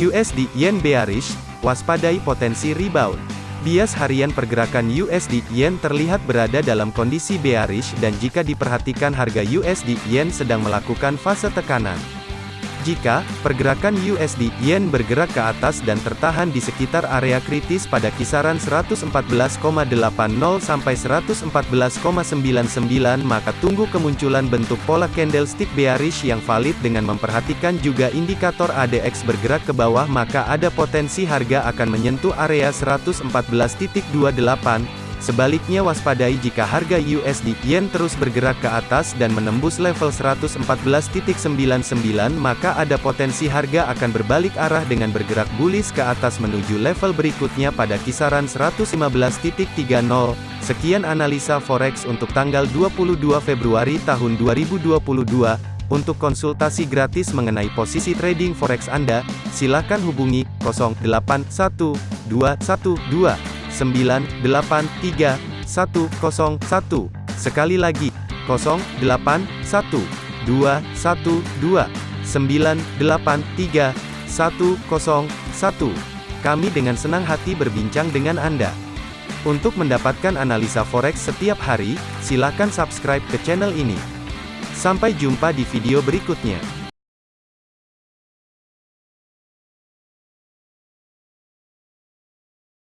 USD Yen bearish, waspadai potensi rebound. Bias harian pergerakan USD Yen terlihat berada dalam kondisi bearish dan jika diperhatikan harga USD Yen sedang melakukan fase tekanan. Jika pergerakan USD Yen bergerak ke atas dan tertahan di sekitar area kritis pada kisaran 114,80 sampai 114,99 maka tunggu kemunculan bentuk pola candlestick bearish yang valid dengan memperhatikan juga indikator ADX bergerak ke bawah maka ada potensi harga akan menyentuh area 114.28 Sebaliknya waspadai jika harga USD Yen terus bergerak ke atas dan menembus level 114.99 maka ada potensi harga akan berbalik arah dengan bergerak bullish ke atas menuju level berikutnya pada kisaran 115.30. Sekian analisa forex untuk tanggal 22 Februari tahun 2022. Untuk konsultasi gratis mengenai posisi trading forex Anda, silakan hubungi 081212 983 101. Sekali lagi, 081 212 983 101. Kami dengan senang hati berbincang dengan Anda. Untuk mendapatkan analisa forex setiap hari, silakan subscribe ke channel ini. Sampai jumpa di video berikutnya.